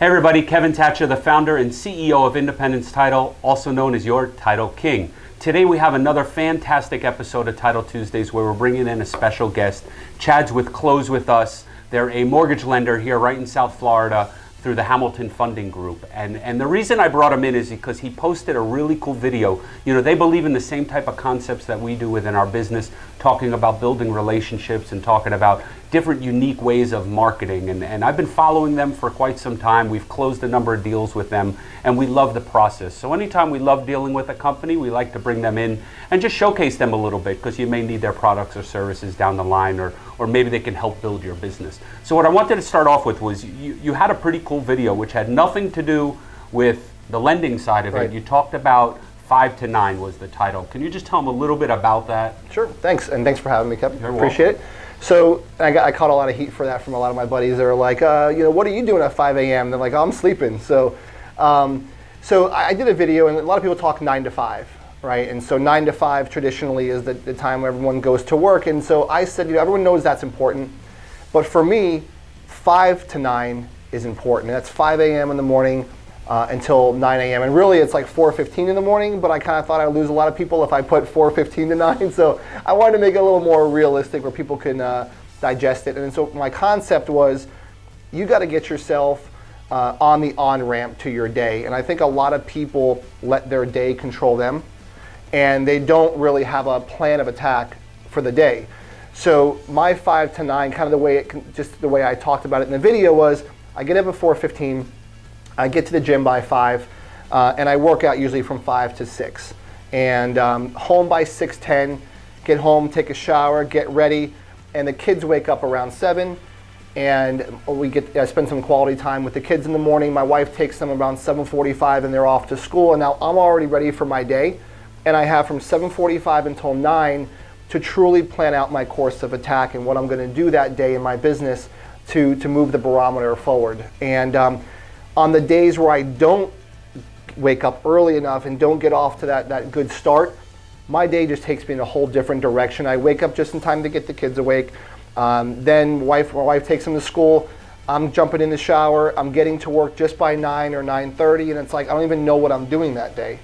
Hey everybody, Kevin Thatcher, the founder and CEO of Independence Title, also known as your Title King. Today we have another fantastic episode of Title Tuesdays where we're bringing in a special guest. Chad's with Close With Us. They're a mortgage lender here right in South Florida through the Hamilton Funding Group. And, and the reason I brought him in is because he posted a really cool video. You know, they believe in the same type of concepts that we do within our business, talking about building relationships and talking about different unique ways of marketing. And, and I've been following them for quite some time. We've closed a number of deals with them and we love the process. So anytime we love dealing with a company, we like to bring them in and just showcase them a little bit because you may need their products or services down the line or, or maybe they can help build your business. So what I wanted to start off with was you, you had a pretty cool video which had nothing to do with the lending side of Right. it. You talked about five to nine was the title. Can you just tell them a little bit about that? Sure, thanks, and thanks for having me, Kevin. You're Appreciate it. So I, got, I caught a lot of heat for that from a lot of my buddies. They were like, uh, you know, what are you doing at 5 a.m.? They're like, oh, I'm sleeping. So, um, so I, I did a video, and a lot of people talk nine to five, right? And so nine to five traditionally is the, the time where everyone goes to work. And so I said, you know, everyone knows that's important, but for me, five to nine is important. That's 5 a.m. in the morning uh, until 9 a.m. And really, it's like 4:15 in the morning. But I kind of thought I'd lose a lot of people if I put 4:15 to 9. So I wanted to make it a little more realistic, where people can uh, digest it. And so my concept was, you got to get yourself uh, on the on ramp to your day. And I think a lot of people let their day control them, and they don't really have a plan of attack for the day. So my five to nine, kind of the way it, just the way I talked about it in the video was, I get up at 4:15, I get to the gym by five, uh, and I work out usually from five to six, and um, home by 6:10, get home, take a shower, get ready, and the kids wake up around seven, and we get I spend some quality time with the kids in the morning. My wife takes them around 7:45, and they're off to school, and now I'm already ready for my day, and I have from 7:45 until 9 to truly plan out my course of attack and what I'm going to do that day in my business to, to move the barometer forward. And um, on the days where I don't wake up early enough and don't get off to that, that good start, my day just takes me in a whole different direction. I wake up just in time to get the kids awake. Um, then wife, my wife takes them to school. I'm jumping in the shower. I'm getting to work just by 9 or 9.30 and it's like I don't even know what I'm doing that day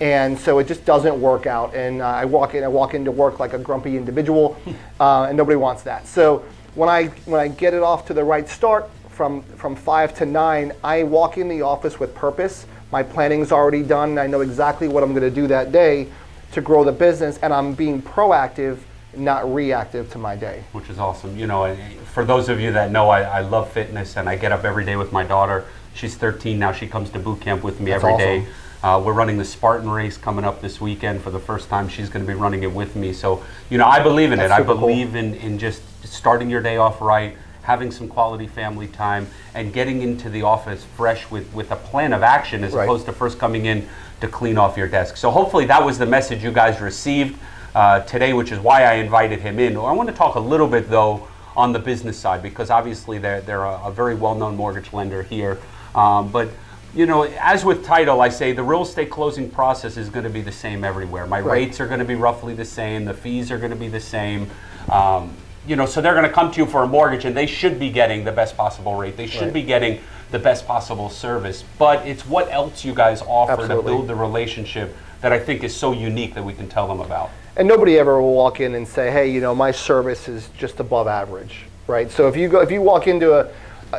and so it just doesn't work out. And uh, I walk in, I walk into work like a grumpy individual, uh, and nobody wants that. So when I when I get it off to the right start from from five to nine, I walk in the office with purpose. My planning's already done. And I know exactly what I'm going to do that day to grow the business, and I'm being proactive, not reactive to my day. which is awesome. You know, for those of you that know, I, I love fitness and I get up every day with my daughter. She's 13 now. She comes to boot camp with me That's every day. awesome. Uh, we're running the Spartan race coming up this weekend for the first time. She's going to be running it with me. So, you know, I believe in That's it. I super cool. believe in, in just starting your day off right, having some quality family time, and getting into the office fresh with, with a plan of action as Right. opposed to first coming in to clean off your desk. So, hopefully, that was the message you guys received uh, today, which is why I invited him in. I want to talk a little bit, though, on the business side because obviously they're, they're a, a very well-known mortgage lender here. Um, but you know, as with title, I say the real estate closing process is going to be the same everywhere. My Right. rates are going to be roughly the same. The fees are going to be the same. Um, you know, so they're going to come to you for a mortgage, and they should be getting the best possible rate. They should Right. be getting the best possible service. But it's what else you guys offer to build the relationship that I think is so unique that we can tell them about. And nobody ever will walk in and say, "Hey, you know, my service is just above average," right? So if you go, if you walk into a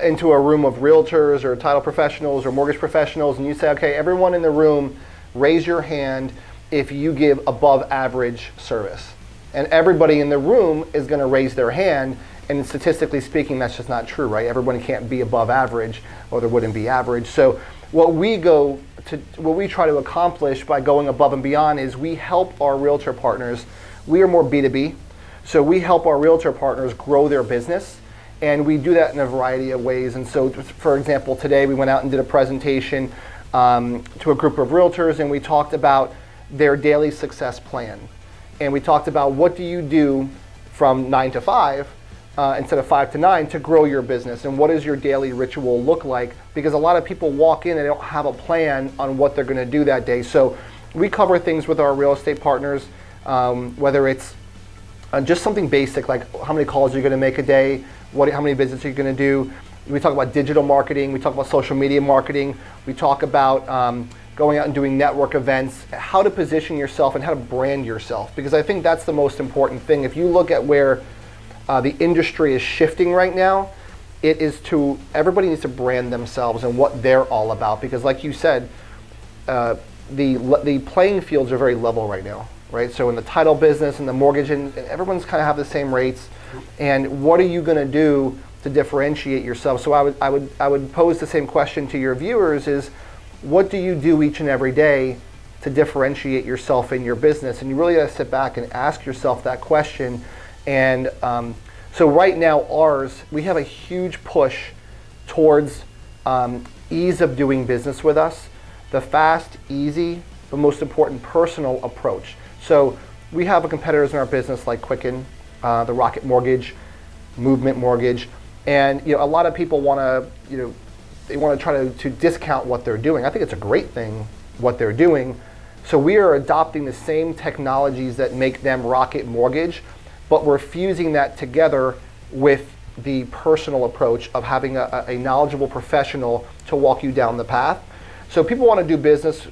into a room of realtors or title professionals or mortgage professionals, and you say, "Okay, everyone in the room, raise your hand if you give above average service," and everybody in the room is going to raise their hand. And statistically speaking, that's just not true, right? Everyone can't be above average, or there wouldn't be average. So what we go to, what we try to accomplish by going above and beyond is we help our realtor partners. We are more B2B, so we help our realtor partners grow their business, and we do that in a variety of ways. And so, for example, today we went out and did a presentation um, to a group of realtors, and we talked about their daily success plan, and we talked about what do you do from nine to five uh, instead of five to nine to grow your business and what does your daily ritual look like? Because a lot of people walk in and they don't have a plan on what they're going to do that day. So we cover things with our real estate partners um, whether it's uh, just something basic like how many calls are you're going to make a day what how many visits you're you going to do. We talk about digital marketing, we talk about social media marketing, we talk about um, going out and doing network events, how to position yourself and how to brand yourself. Because I think that's the most important thing. If you look at where uh, the industry is shifting right now, it is to everybody needs to brand themselves and what they're all about. Because, like you said, uh, the the playing fields are very level right now, right? So in the title business and the mortgage, and everyone's kind of have the same rates. And what are you going to do to differentiate yourself? So I would I would I would pose the same question to your viewers: is what do you do each and every day to differentiate yourself in your business? And you really got to sit back and ask yourself that question. And um, so right now, ours we have a huge push towards um, ease of doing business with us the fast, easy, but most important, personal approach. So we have competitors in our business like Quicken, uh, the Rocket Mortgage, Movement Mortgage, and you know a lot of people want to you know they want to try to, to discount what they're doing. I think it's a great thing what they're doing. So we are adopting the same technologies that make them Rocket Mortgage, but we're fusing that together with the personal approach of having a, a knowledgeable professional to walk you down the path. So people want to do business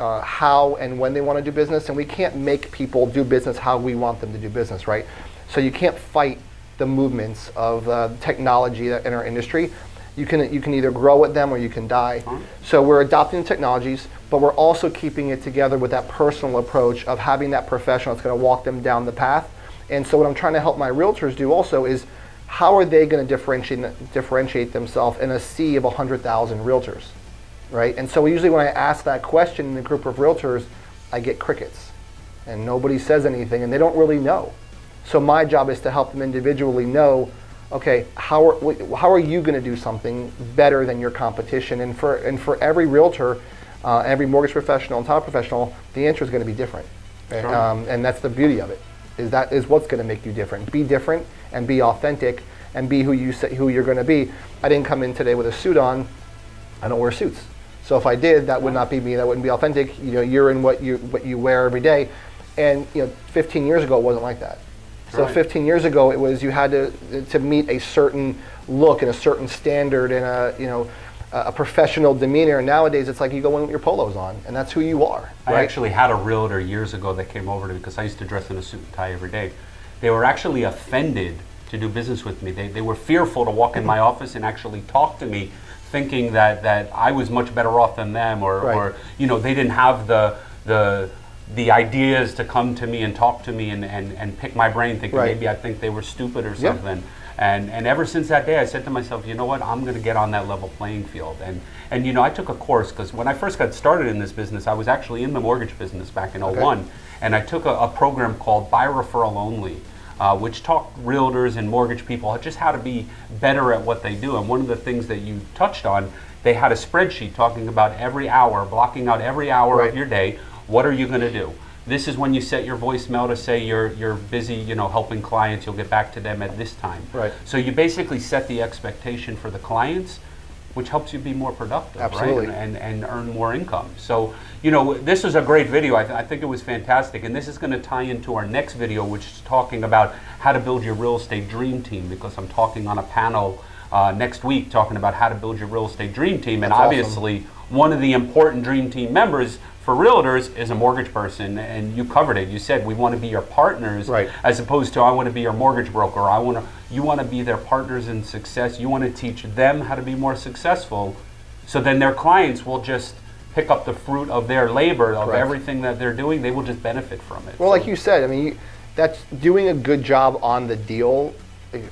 uh, how and when they want to do business, and we can't make people do business how we want them to do business, right? So you can't fight the movements of uh, technology in our industry. You can, you can either grow with them or you can die. Uh-huh. So we're adopting the technologies, but we're also keeping it together with that personal approach of having that professional that's going to walk them down the path. And so what I'm trying to help my realtors do also is how are they going to differentiate, differentiate themselves in a sea of 100,000 realtors? right? And so usually when I ask that question in a group of realtors, I get crickets and nobody says anything and they don't really know. So my job is to help them individually know, okay, how are, how are you going to do something better than your competition? And for, and for every realtor, uh, every mortgage professional and title professional, the answer is going to be different. Sure. Um, and that's the beauty of it, is that is what's going to make you different. Be different and be authentic and be who you say, who you're going to be. I didn't come in today with a suit on. I don't wear suits. So if I did, that would not be me. That wouldn't be authentic. You know, you're in what you what you wear every day, and you know, 15 years ago it wasn't like that. So right. 15 years ago it was you had to to meet a certain look and a certain standard and a you know a professional demeanor. And nowadays it's like you go in with your polos on, and that's who you are. Right? I actually had a realtor years ago that came over to me because I used to dress in a suit and tie every day. They were actually offended to do business with me. They, they were fearful to walk in my office and actually talk to me thinking that, that I was much better off than them or, right. or you know they didn't have the the the ideas to come to me and talk to me and, and, and pick my brain thinking right. maybe I think they were stupid or something. Yep. And, and ever since that day, I said to myself, you know what, I'm going to get on that level playing field. And, and you know, I took a course because when I first got started in this business, I was actually in the mortgage business back in okay. 01. And I took a, a program called By Referral Only uh, which taught realtors and mortgage people just how to be better at what they do. And one of the things that you touched on, they had a spreadsheet talking about every hour, blocking out every hour right. of your day. What are you going to do? This is when you set your voicemail to say you're you're busy, you know, helping clients. You'll get back to them at this time. Right. So you basically set the expectation for the clients which helps you be more productive, Absolutely. right? And, and, and, earn more income. So, you know, this is a great video. I, th- I think it was fantastic. And this is going to tie into our next video, which is talking about how to build your real estate dream team, because I'm talking on a panel uh, next week talking about how to build your real estate dream team. And obviously, awesome. one of the important dream team members for realtors is a mortgage person and you covered it you said we want to be your partners right. as opposed to i want to be your mortgage broker i want to you want to be their partners in success you want to teach them how to be more successful so then their clients will just pick up the fruit of their labor of Correct. everything that they're doing they will just benefit from it well so. like you said i mean that's doing a good job on the deal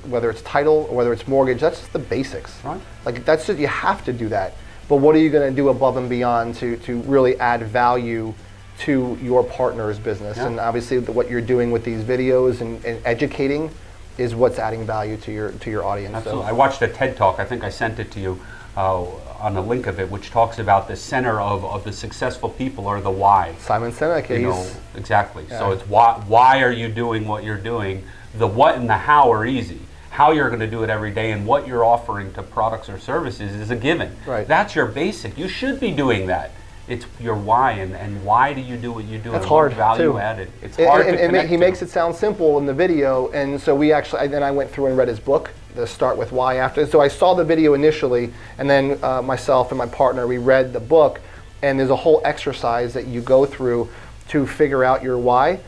whether it's title or whether it's mortgage that's just the basics right. like that's just you have to do that but what are you going to do above and beyond to, to really add value to your partner's business? Yeah. And obviously, the, what you're doing with these videos and, and, educating is what's adding value to your to your audience. Absolutely. So. I watched a TED talk. I think I sent it to you uh, on a link of it, which talks about the center of, of the successful people are the why. Simon Sinek. You know, exactly. Yeah. So it's why why are you doing what you're doing? The what and the how are easy how you're going to do it every day and what you're offering to products or services is a given. Right. That's your basic. You should be doing that. It's your why and, and why do you do what you do? That's hard. Value too. added. It's hard and, to and, and he makes it sound simple in the video, and so we actually. Then I went through and read his book, the start with why after. So I saw the video initially, and then uh, myself and my partner we read the book, and there's a whole exercise that you go through to figure out your why,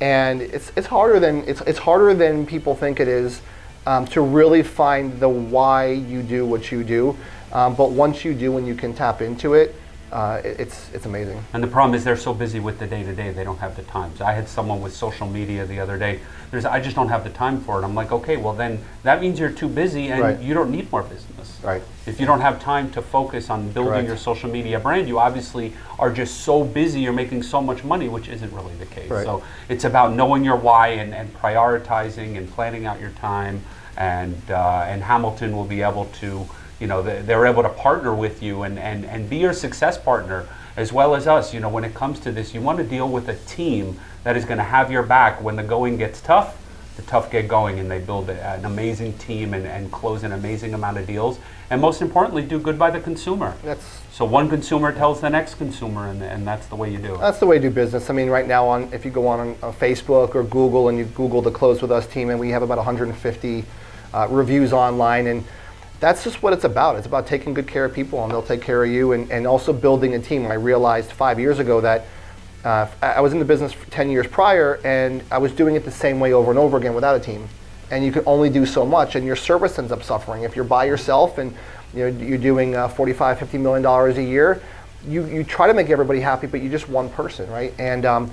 and it's it's harder than it's it's harder than people think it is um, to really find the why you do what you do. Um, but once you do and you can tap into it, uh, it- it's it's amazing. And the problem is they're so busy with the day to day, they don't have the time. So I had someone with social media the other day. There's, I just don't have the time for it. I'm like, okay, well then that means you're too busy and Right. you don't need more business. Right. If you don't have time to focus on building Correct. your social media brand, you obviously are just so busy. You're making so much money, which isn't really the case. Right. So it's about knowing your why and, and prioritizing and planning out your time. And uh, and Hamilton will be able to, you know, they- they're able to partner with you and, and, and be your success partner as well as us. You know, when it comes to this, you want to deal with a team that is going to have your back when the going gets tough. The tough get going, and they build an amazing team and, and close an amazing amount of deals. And most importantly, do good by the consumer. That's So one consumer tells the next consumer, and, and that's the way you do it. That's the way to do business. I mean, right now, on if you go on, on Facebook or Google and you Google the Close with Us team, and we have about 150 uh, reviews online, and that's just what it's about. It's about taking good care of people, and they'll take care of you, and, and also building a team. I realized five years ago that uh, I was in the business for 10 years prior, and I was doing it the same way over and over again without a team. And you can only do so much, and your service ends up suffering. If you're by yourself and you know, you're doing uh, 45, 50 million dollars a year, you, you try to make everybody happy, but you're just one person, right? And um,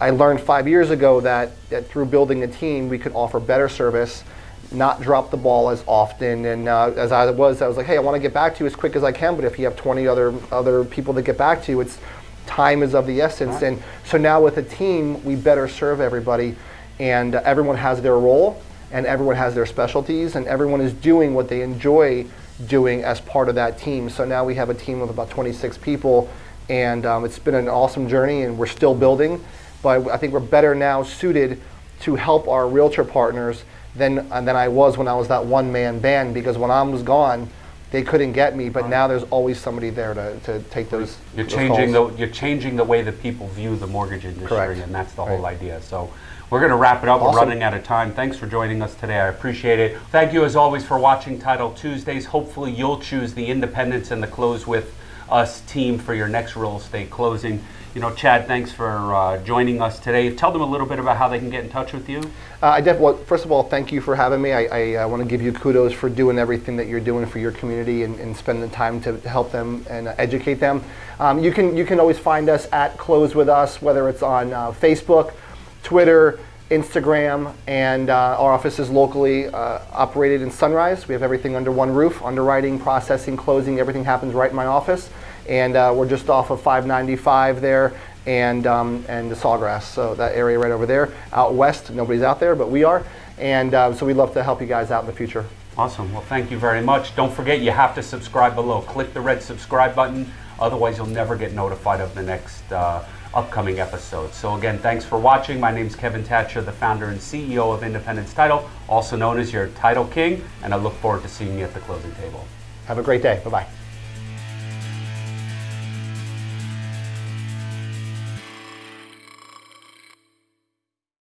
I learned five years ago that, that through building a team, we could offer better service, not drop the ball as often. And uh, as I was, I was like, hey, I want to get back to you as quick as I can, but if you have 20 other other people to get back to, it's time is of the essence. And so now with a team, we better serve everybody, and uh, everyone has their role, and everyone has their specialties, and everyone is doing what they enjoy doing as part of that team. So now we have a team of about 26 people, and um, it's been an awesome journey, and we're still building. But I think we're better now suited to help our realtor partners than uh, than I was when I was that one man band. Because when I was gone, they couldn't get me. But now there's always somebody there to, to take those. You're those changing calls. the you're changing the way that people view the mortgage industry, Correct. and that's the Right. whole idea. So we're going to wrap it up. We're running out of time. Thanks for joining us today. I appreciate it. Thank you as always for watching Title Tuesdays. Hopefully you'll choose the Independence and the Close with Us team for your next real estate closing. You know, Chad, thanks for uh, joining us today. Tell them a little bit about how they can get in touch with you. Uh, I def- well, first of all, thank you for having me. I, I want to give you kudos for doing everything that you're doing for your community and, and spending the time to help them and uh, educate them. Um, you can you can always find us at Close with Us, whether it's on uh, Facebook, Twitter, Instagram, and uh, our office is locally uh, operated in Sunrise. We have everything under one roof: underwriting, processing, closing. Everything happens right in my office, and uh, we're just off of 595 there and um, and the Sawgrass. So that area right over there. Out west, nobody's out there, but we are. And um, so we'd love to help you guys out in the future. Awesome. Well, thank you very much. Don't forget, you have to subscribe below. Click the red subscribe button. Otherwise, you'll never get notified of the next uh, upcoming episode. So, again, thanks for watching. My name is Kevin Thatcher, the founder and CEO of Independence Title, also known as your Title King, and I look forward to seeing you at the closing table. Have a great day. Bye bye.